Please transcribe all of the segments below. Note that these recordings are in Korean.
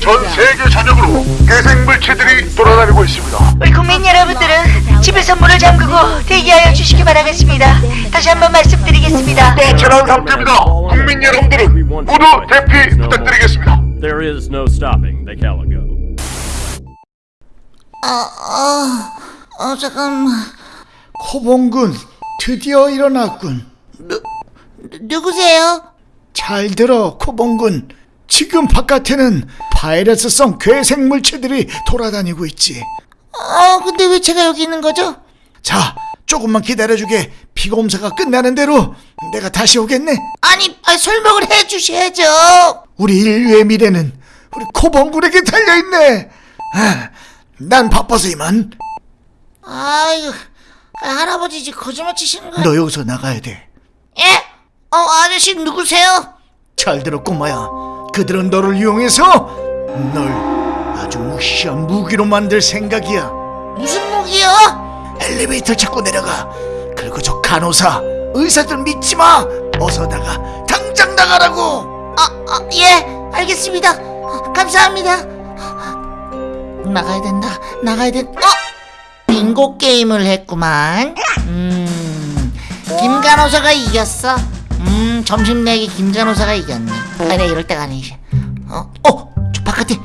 전 세계 전역으로 괴생 물체들이 돌아다니고 있습니다. 우리 국민 여러분들은 집에서 문을 잠그고 대기하여 주시기 바라겠습니다. 다시 한번 말씀드리겠습니다. 빠져나올 상태입니다. 국민 여러분들은 모두 대피 부탁드리겠습니다. There is no stopping the Calico. 어, 잠깐만. 코봉군 드디어 일어났군. 누, 누구세요? 잘 들어 코봉군. 지금 바깥에는 바이러스성 괴생 물체들이 돌아다니고 있지. 어, 근데 왜 제가 여기 있는 거죠? 자, 조금만 기다려주게. 피검사가 끝나는 대로 내가 다시 오겠네. 아니, 아, 설명을 해주셔야죠. 우리 인류의 미래는 우리 코봉군에게 달려있네. 아, 난 바빠서 이만. 아이고, 아, 할아버지 거짓말 치시는 거. 너 여기서 나가야 돼. 예? 어, 아저씨 누구세요? 잘 들어 꼬마야. 그들은 너를 이용해서 널 아주 무시한 무기로 만들 생각이야. 무슨 무기요? 엘리베이터 찾고 내려가. 그리고 저 간호사, 의사들 믿지 마. 어서 나가. 당장 나가라고. 아, 아, 예, 알겠습니다. 아, 감사합니다. 나가야 된다. 나가야 된. 어? 빙고 게임을 했구만. 음, 김 간호사가 이겼어. 음, 점심 내기 김간호사가 이겼네. 아니, 이럴 때가 아니지. 어, 어, 저 바깥에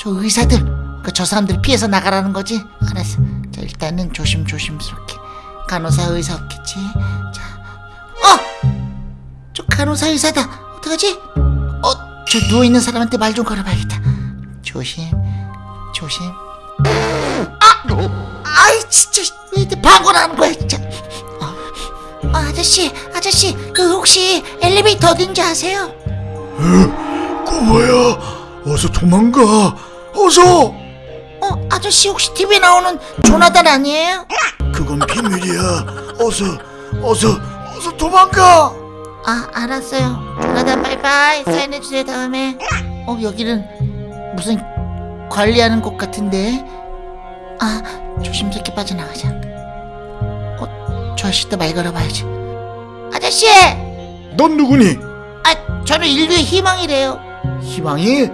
저 의사들, 그 저 사람들 피해서 나가라는 거지. 알았어. 자, 일단은 조심 조심스럽게. 간호사 의사 없겠지. 자, 어, 저 간호사 의사다. 어떡하지? 어, 저 누워 있는 사람한테 말 좀 걸어봐야겠다. 조심, 조심. 아, 아이 진짜 왜 이렇게 방언 하는 거야 진짜. 아, 아저씨, 아저씨, 그 혹시 엘리베이터 어딘지 아세요? 꼬마야, 어서 도망가. 어서. 어, 아저씨 혹시 TV에 나오는 조나단 아니에요? 그건 비밀이야. 어서, 어서, 어서 도망가. 아, 알았어요. 조나단 바이바이 사인해주세요 다음에. 어, 여기는 무슨 관리하는 곳 같은데. 아, 조심스럽게 빠져나가자. 어, 저 아저씨도 말 걸어봐야지. 아저씨! 넌 누구니? 아, 저는 인류의 희망이래요. 희망이?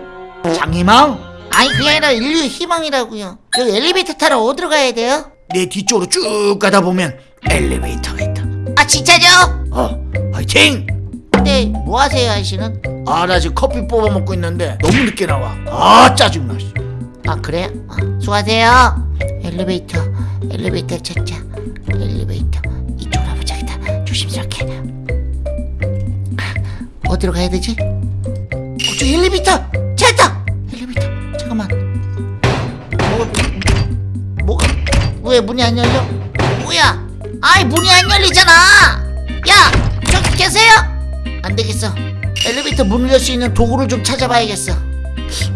장희망? 아니, 그게 아니라 인류의 희망이라고요. 여기 엘리베이터 타러 어디로 가야 돼요? 내 뒤쪽으로 쭉 가다 보면 엘리베이터가 있다. 아, 진짜죠? 어, 화이팅! 근데 뭐 하세요, 아저씨는? 아, 나 지금 커피 뽑아 먹고 있는데 너무 늦게 나와. 아, 짜증나. 씨. 아, 그래요? 아, 수고하세요. 엘리베이터, 엘리베이터 찾자. 조심스럽게. 어디로 가야 되지? 어, 저 엘리베이터! 찾았다! 엘리베이터. 잠깐만. 뭐, 뭐가, 왜 문이 안 열려? 뭐야? 아이, 문이 안 열리잖아! 야! 저기 계세요? 안 되겠어. 엘리베이터 문을 열 수 있는 도구를 좀 찾아봐야겠어.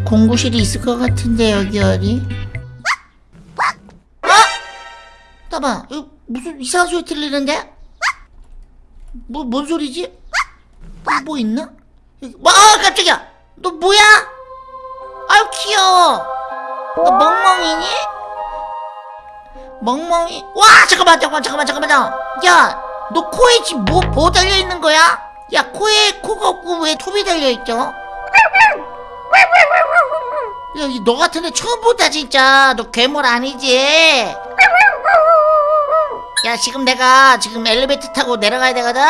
공구실이 있을 것 같은데, 여기 어디? 어? 잠깐만, 이거 무슨 이상한 소리 들리는데? 뭐, 뭔 소리지? 뭐, 뭐 있나? 뭐, 아, 깜짝이야! 너 뭐야? 아유, 귀여워! 너 멍멍이니? 멍멍이? 와, 잠깐만, 잠깐만, 잠깐만, 잠깐만! 야, 너 코에 지금 뭐, 뭐 달려있는 거야? 야, 코에 코가 없고 왜 톱이 달려있죠? 야, 이너 같은 애 처음 본다, 진짜. 너 괴물 아니지? 야, 지금 내가 지금 엘리베이터 타고 내려가야 되거든?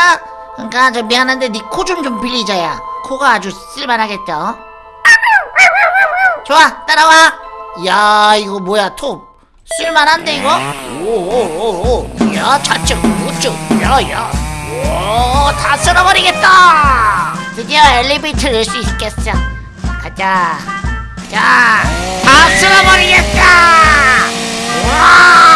그러니까 저 미안한데 네 코 좀 좀 빌리자 야. 코가 아주 쓸만하겠죠? 좋아, 따라와. 야, 이거 뭐야, 톱. 쓸만한데, 이거? 오오오오. 야, 좌측, 우측. 야, 야. 오, 다 쓸어버리겠다. 드디어 엘리베이터를 열 수 있겠어. 가자. 자, 다 쓸어버리겠다. 와!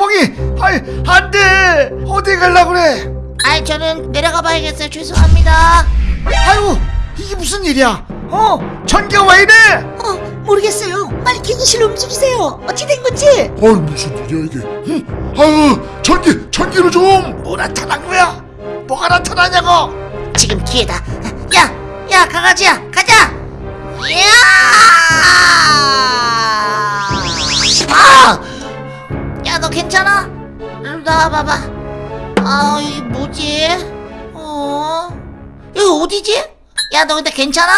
코봉이! 아이, 안 돼! 어디 갈라 그래? 아이, 저는 내려가 봐야겠어요. 죄송합니다. 아이고, 이게 무슨 일이야? 어? 전기가 왜 이래? 어, 모르겠어요. 빨리 기기실로 움직이세요. 어찌 된 건지. 어이 무슨 일이야 이게? 응? 아유 전기 전기를 좀. 뭐 나타난 거야? 뭐가 나타나냐고? 지금 기회다. 야, 야, 강아지야, 가자. 야! 괜찮아? 나와봐봐. 아, 이게 뭐지? 어? 여기 어디지? 야 너 근데 괜찮아?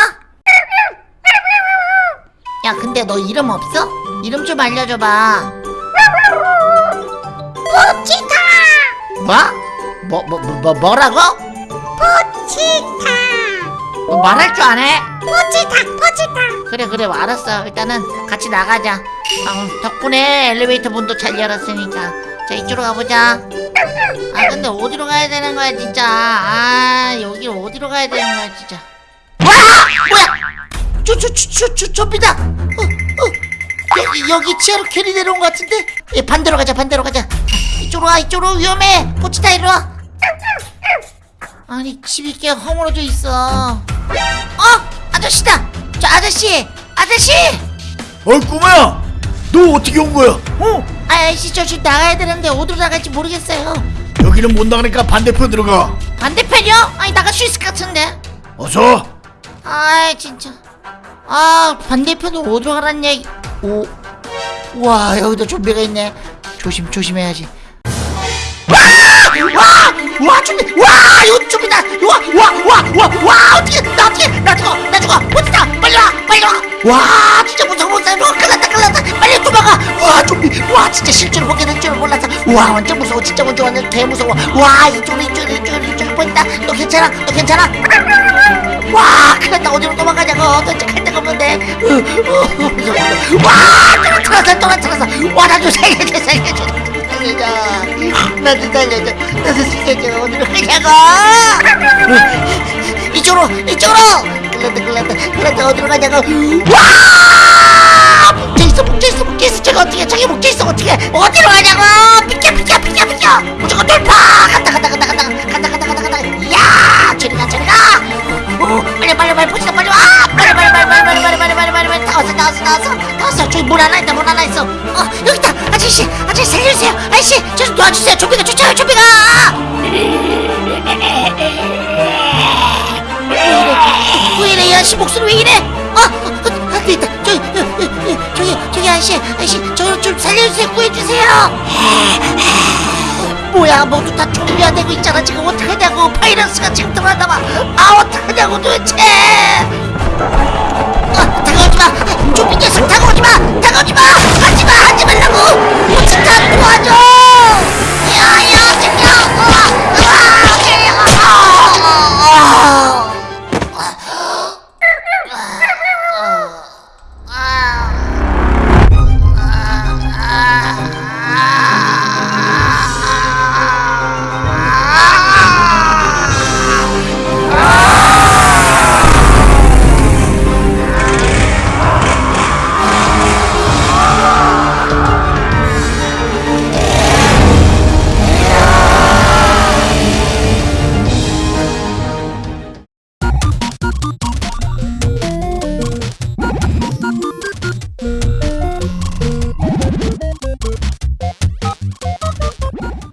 야 근데 너 이름 없어? 이름 좀 알려줘봐 포치타 뭐? 뭐, 뭐, 뭐, 뭐 뭐라고? 포치타 너 말할 줄 아네? 포치타 포치타 그래 그래 알았어. 일단은 같이 나가자. 아, 덕분에 엘리베이터 문도 잘 열었으니까. 자 이쪽으로 가보자. 아 근데 어디로 가야 되는 거야 진짜? 아 여기 어디로 가야 되는 거야 진짜? 와! 뭐야? 저저저저 좀비다. 어, 어. 여기 여기 치아로 캐리 내려온 것 같은데? 예, 반대로 가자 반대로 가자. 이쪽으로 와 이쪽으로. 위험해. 포치타 이리 와. 아니 집이 꽤 허물어져 있어 어 아저씨다. 저 아저씨 아저씨! 어이 꼬마야! 너 어떻게 온 거야? 어? 아저씨 저 지금 나가야 되는데 어디로 나갈지 모르겠어요. 여기는 못 나가니까 반대편으로 가. 반대편이요? 아니 나갈 수 있을 것 같은데. 어서! 아이 진짜. 아 반대편으로 어디로 가란 얘기. 오. 와 여기도 좀비가 있네. 조심 조심해야지. 와! 와! 좀비! 와 이거 와와와와와 어떻게 나 어떻게 나 죽어 나 죽어. 어디다. 빨리 와 빨리 와와 진짜 무서워 무서워. 큰일났다 큰일났다. 빨리 도망가. 와 좀비. 와 진짜 실제로 보게 될 줄은 몰랐어. 와 완전 무서워. 진짜 완전 완전 개 무서워. 와 이쪽으로 이쪽으로 이쪽으로 이쪽으로 보인다. 너 괜찮아? 너 괜찮아? 와 큰일났다. 어디로 도망가냐고. 도대체 갈 데가 없는데. 으, 으, 무서워 무서워. 와 떨어뜨렸어 떨어뜨렸어. 와나 좀 살려줘 살려줘. 살려줘. 나도 살려줘. 나도 살려줘. 어디로 가냐고 이쪽으로 이쪽으로! 큰일났다 큰일났다 큰일났다 어디로 가냐고. 와! 뭉쳐있어 뭉쳐있어 뭉쳐있어 저기 어떻게 저기 뭉쳐있어 어떻게 어디로 가냐고! 비켜 비켜 비켜 비켜! 무조건 돌파! 간다 간다 간다 간다 간다 간다 간다 간다. 야! 저리 가 저리 가! 오, 빨리 빨리 빨리 보시다 빨리 와! 빨리 빨리 빨리 빨리 빨리 빨리 빨리 빨리 빨리 빨리. 다 왔어 다 왔어 다 왔어 다 왔어. 저기 문 하나 있다 문 하나 있어. 어 여기 있다. 아저씨 아저씨 살려주세요. 아저씨 저 좀 도와주세요. 좀비가 쫓아요 좀비가 왜 이래 이 아저씨 목소리 왜 이래 어, 어, 어 안돼 있다 저기 어, 어, 어, 저기 저기 아저씨 아저씨 저좀 살려주세요 구해주세요 뭐야 모두 다 좀비화 되고 있잖아 지금 어떡하냐고 바이러스가 지금 들어왔나봐 아 어떡하냐고 도대체